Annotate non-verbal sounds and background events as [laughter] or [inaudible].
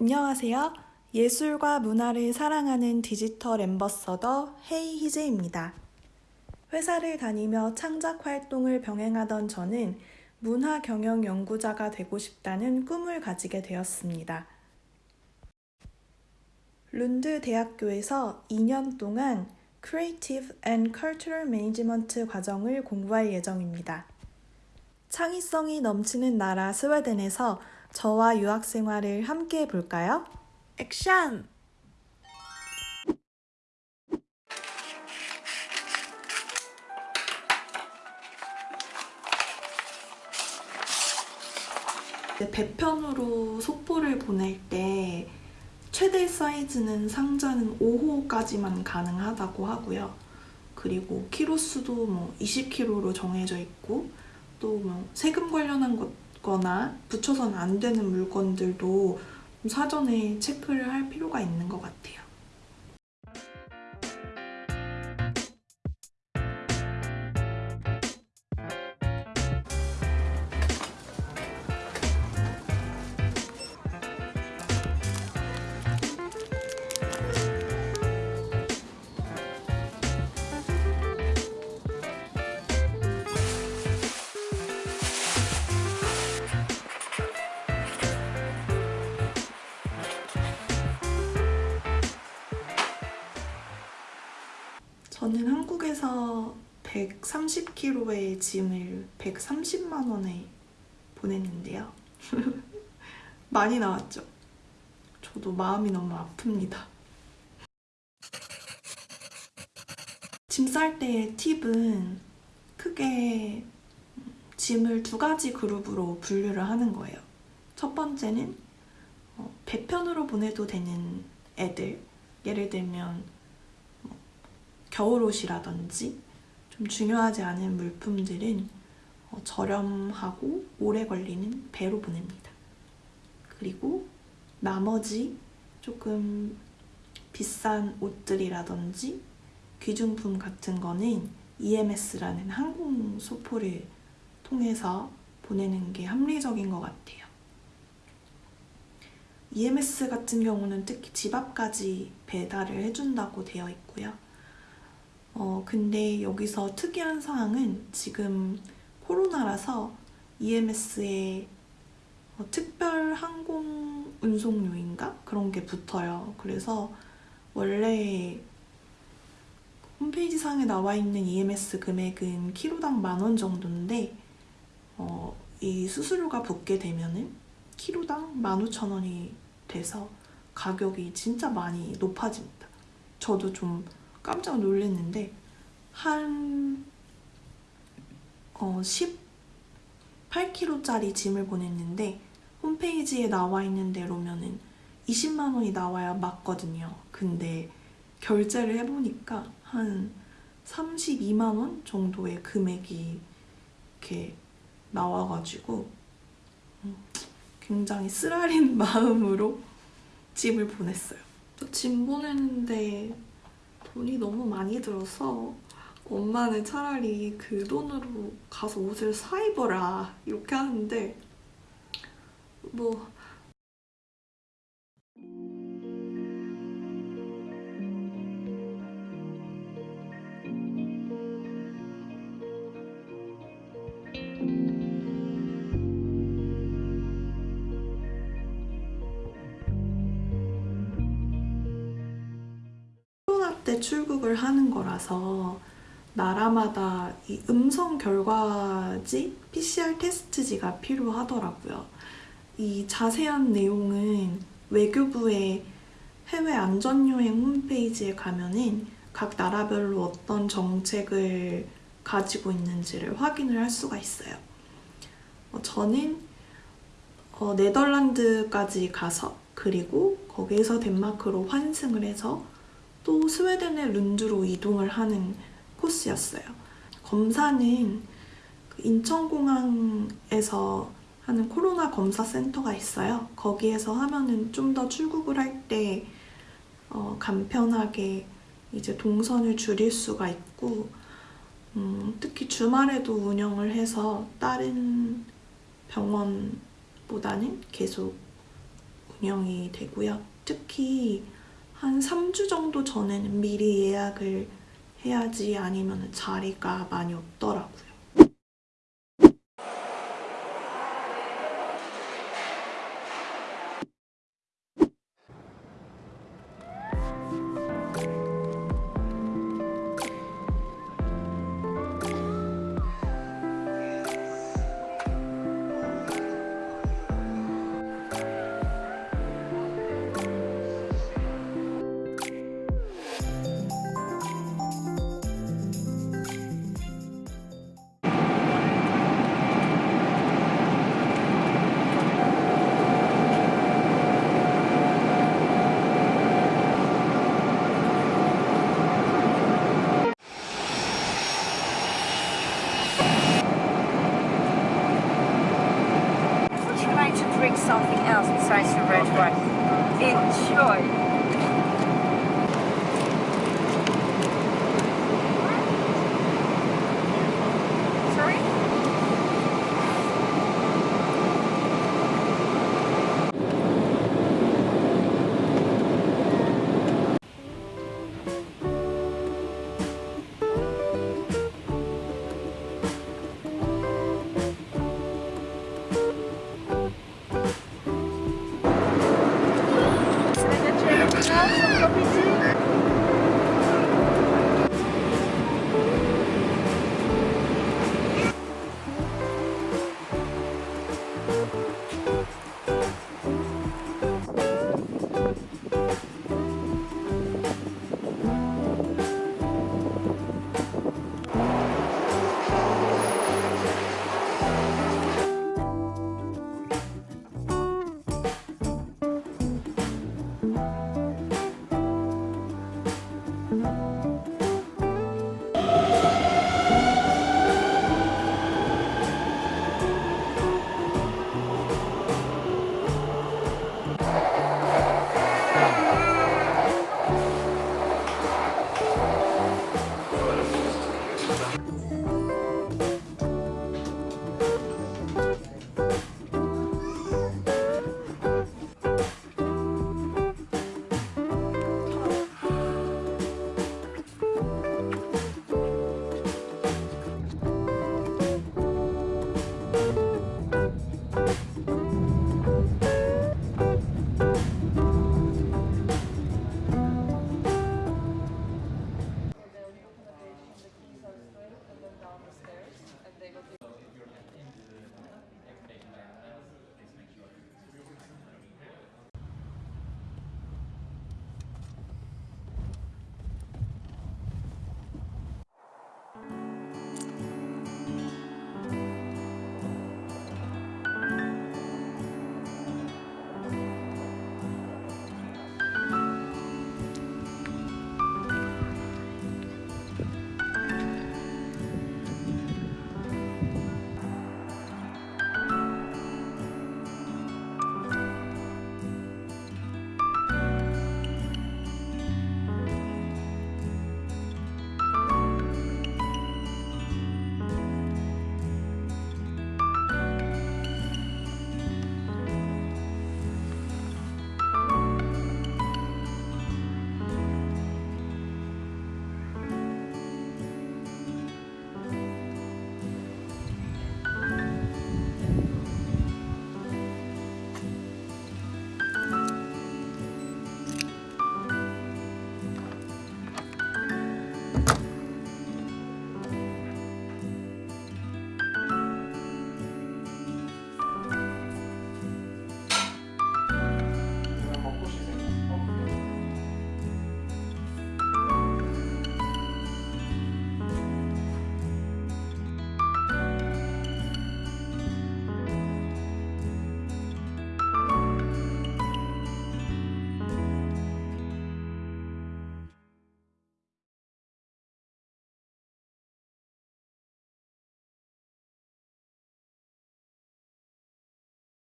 안녕하세요. 예술과 문화를 사랑하는 디지털 엠버서더 헤이 희재입니다. 회사를 다니며 창작 활동을 병행하던 저는 문화 경영 연구자가 되고 싶다는 꿈을 가지게 되었습니다. 룬드 대학교에서 2년 동안 Creative and Cultural Management 과정을 공부할 예정입니다. 창의성이 넘치는 나라 스웨덴에서 저와 유학 생활을 함께 해볼까요? 액션! 배편으로 속보를 보낼 때 최대 사이즈는 상자는 5호까지만 가능하다고 하고요. 그리고 키로수도 뭐 20kg로 정해져 있고 또 뭐 세금 관련한 거나 붙여서는 안 되는 물건들도 사전에 체크를 할 필요가 있는 것 같아요. 저는 한국에서 130kg의 짐을 130만 원에 보냈는데요. [laughs] 많이 나왔죠? 저도 마음이 너무 아픕니다. 짐 쌀 때의 팁은 크게 짐을 두 가지 그룹으로 분류를 하는 거예요. 첫 번째는 어, 배편으로 보내도 되는 애들 예를 들면 겨울옷이라든지 좀 중요하지 않은 물품들은 어, 저렴하고 오래 걸리는 배로 보냅니다. 그리고 나머지 조금 비싼 옷들이라든지 귀중품 같은 거는 EMS라는 항공 소포를 통해서 보내는 게 합리적인 것 같아요. EMS 같은 경우는 특히 집 앞까지 배달을 해준다고 되어 있고요. 어, 근데 여기서 특이한 사항은 지금 코로나라서 EMS에 어, 특별 항공 운송료인가? 그런 게 붙어요. 그래서 원래 홈페이지 상에 나와 있는 EMS 금액은 키로당 만 원 정도인데 어, 이 수수료가 붙게 되면은 키로당 15,000원이 돼서 가격이 진짜 많이 높아집니다. 저도 좀 깜짝 놀랐는데 한 어, 18kg짜리 짐을 보냈는데 홈페이지에 나와 있는 대로면은 20만 원이 나와야 맞거든요. 근데 결제를 해보니까 한 32만 원 정도의 금액이 이렇게 나와가지고 음, 굉장히 쓰라린 [laughs] 마음으로 짐을 보냈어요. 짐 보내는데 돈이 너무 많이 들어서 엄마는 차라리 그 돈으로 가서 옷을 사 입어라 이렇게 하는데 뭐 때 출국을 하는 거라서 나라마다 이 음성 결과지 PCR 테스트지가 필요하더라고요. 이 자세한 내용은 외교부의 해외 안전여행 홈페이지에 가면은 각 나라별로 어떤 정책을 가지고 있는지를 확인을 할 수가 있어요. 어, 저는 어, 네덜란드까지 가서 그리고 거기에서 덴마크로 환승을 해서 또 스웨덴의 룬드로 이동을 하는 코스였어요. 검사는 그 인천공항에서 하는 코로나 검사 센터가 있어요. 거기에서 하면은 좀 더 출국을 할때 어, 간편하게 이제 동선을 줄일 수가 있고 음, 특히 주말에도 운영을 해서 다른 병원보다는 계속 운영이 되고요. 특히 한 3주 정도 전에는 미리 예약을 해야지 아니면 자리가 많이 없더라고요.